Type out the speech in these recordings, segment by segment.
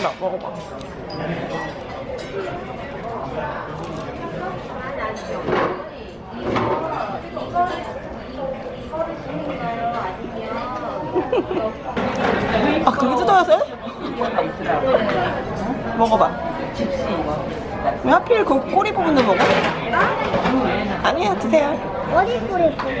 해봐 먹어봐 아 되게 뜯어야 돼? 먹어봐 왜 하필 그 꼬리 부분을 먹어? 아니야 드세요 어디 뿌리 뿌리?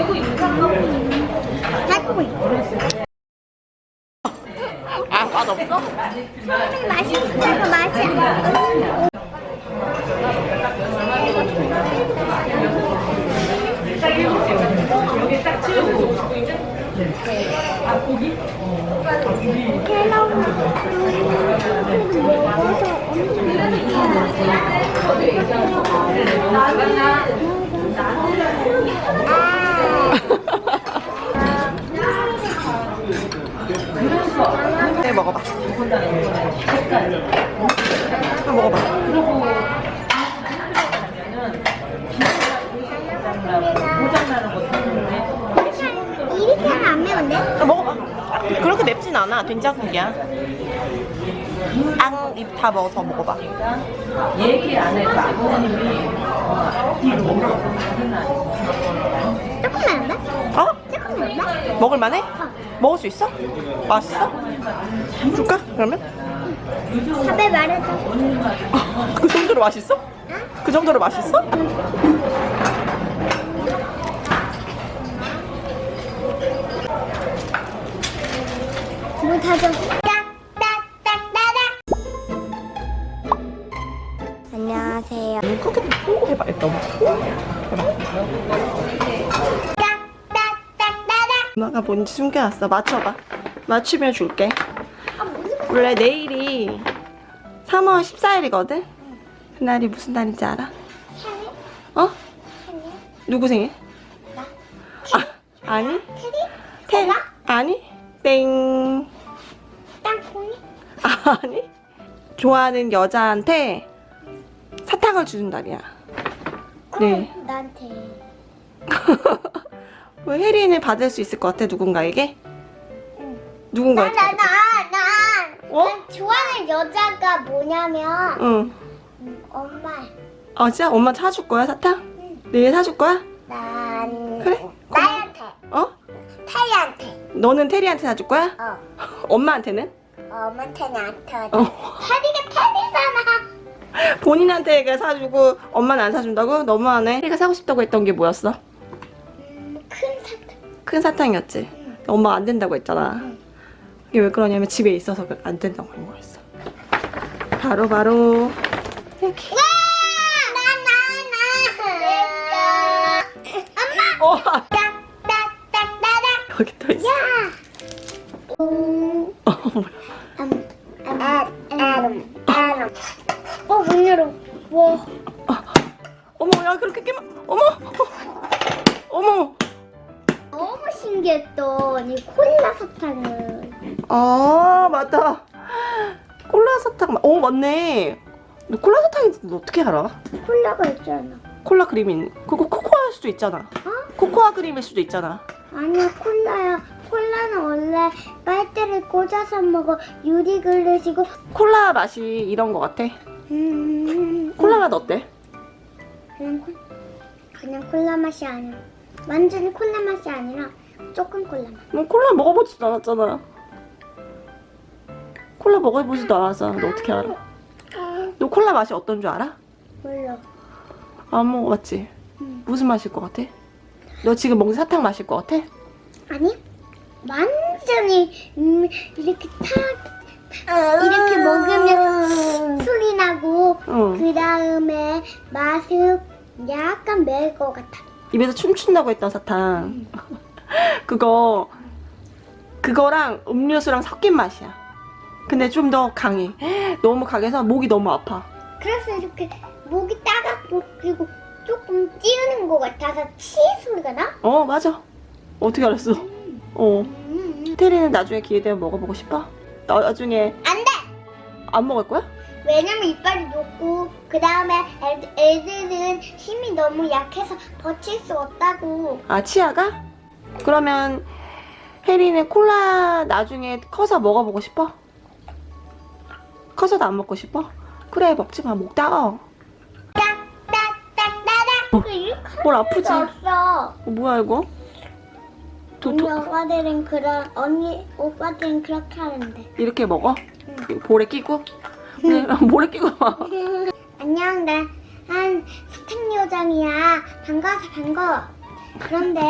이 틀나? 달콤해. 아 맛 없어? 맛있다고 맛이 안 나. 네 먹어봐 한번 먹어봐 이렇게 하면 안 매운데? 아, 먹어봐 그렇게 맵진 않아 된장국이야 앙입 다 먹어서 먹어봐 얘기 안 해도 아버님이 뒤로 조금 매운데? 어? 조금 매운데? 먹을 만해? 먹을 수 있어? 맛있어? 줄까? 그러면? 밥에 말해줘. 그 정도로 맛있어? 그 정도로 맛있어? 물 타줘. 딱딱딱딱딱. 안녕하세요. 그렇게 홍보 해봐 일단 딱딱딱딱딱. 엄마가 뭔지 숨겨놨어 맞춰봐 맞추면 줄게 원래 내일이 3월 14일이거든? 그날이 무슨 날인지 알아? 어? 누구 생일? 아, 아니 태 아니 땡? 아니 좋아하는 여자한테 사탕을 주는 날이야 네. 그럼 나한테. 왜 혜린을 받을 수 있을 것 같아 누군가에게? 누군가에게 나, 나, 나, 난, 어? 난 좋아하는 여자가 뭐냐면, 응. 음, 엄마. 아 진짜 엄마 사줄 거야 사탕? 내일 사줄 거야? 난, 그래? 나한테. 어? 태리한테. 너는 테리한테 사줄 거야? 어. 엄마한테는? 엄마한테 나한테. 어. 테리가 테리잖아. 본인한테 사주고 엄마는 안 사준다고? 너무하네 혜리가 사고 싶다고 했던 게 뭐였어? 음, 큰 사탕. 큰 사탕이었지? 엄마 안 된다고 했잖아 이게 왜 그러냐면 집에 있어서 그- 안 된다고 한 거였어 바로 바로 이렇게 와! 어. 여기 또 있어 야! 음, 어 뭐야. 어, 문 열어. 와. 어머 야 그렇게 깨면 어머 어머 너무 신기했던 이 콜라 사탕을. 아 맞다 콜라 사탕 마- 어 맞네 너 콜라 사탕인지 너 어떻게 알아? 콜라가 있잖아. 콜라 그림인 그거 코코아일 수도 있잖아 코코아 그림일 수도 있잖아 아니야, 콜라야. 콜라는 원래 빨대를 꽂아서 먹어. 유리 그릇이고. 콜라 맛이 이런 거 같아 음, 콜라 맛 어때? 그냥, 콜, 그냥 콜라 맛이 아니야. 완전히 콜라 맛이 아니라 조금 콜라 맛. 너 콜라 먹어보지도 않았잖아 콜라 먹어보지도 않았잖아 너 어떻게 알아? 너 콜라 맛이 어떤 줄 알아? 몰라. 안 먹어봤지? 응. 무슨 맛일 것 같아? 너 지금 먹는 사탕 마실 것 같아? 아니, 완전히 음, 이렇게 탁 이렇게 먹으면 소리 나고 응그 다음에 맛은 약간 매울 것 같아. 입에서 춤춘다고 했던 사탕 그거 그거랑 음료수랑 섞인 맛이야. 근데 좀 더 강해. 너무 강해서 목이 너무 아파. 그래서 이렇게 목이 따갑고 그리고 조금 찌우는 것 같아서 치 소리가 나? 어 맞아. 어떻게 알았어? 어. 음. 테리는 나중에 기회 되면 먹어보고 싶어? 나, 나중에 안 돼! 안 먹을 거야? 왜냐면 이빨이 높고 그 다음에 애들은 힘이 너무 약해서 버틸 수 없다고 아 치아가? 그러면 혜리는 콜라 나중에 커서 먹어보고 싶어? 커서도 안 먹고 싶어? 그래 먹지 마목 따가워 딱딱딱따닥 이렇게 뭘 아프지? 어, 뭐야 이거? 도, 언니 도, 오빠들은 그런 언니 오빠들은 그렇게 하는데. 이렇게 먹어? 볼에 끼고? 네, 볼에 끼고 봐 안녕 나한 사탕 요정이야. 반가워서 반가워. 그런데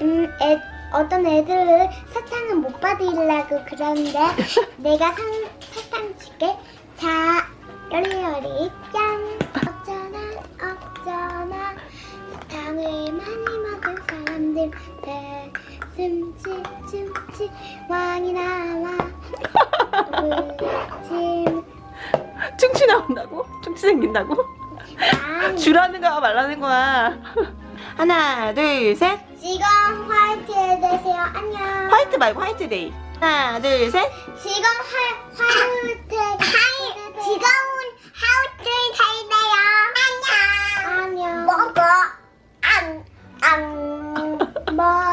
음, 애, 어떤 애들은 사탕은 못 받으려고 그러는데 내가 상, 사탕 줄게. 자 요리요리 춤치 왕이 나와 침 충치 나온다고? 충치 생긴다고? 왕 주라는 거야 말라는 거야 하나 둘셋 지금 화이트에 되세요. 안녕. 화이트 말고 화이트데이 하나 둘셋 지금 화, 화이트. 하이. 지금은 화이트 되세요. 안녕. 안녕. 먹어. 안. 안. 먹어.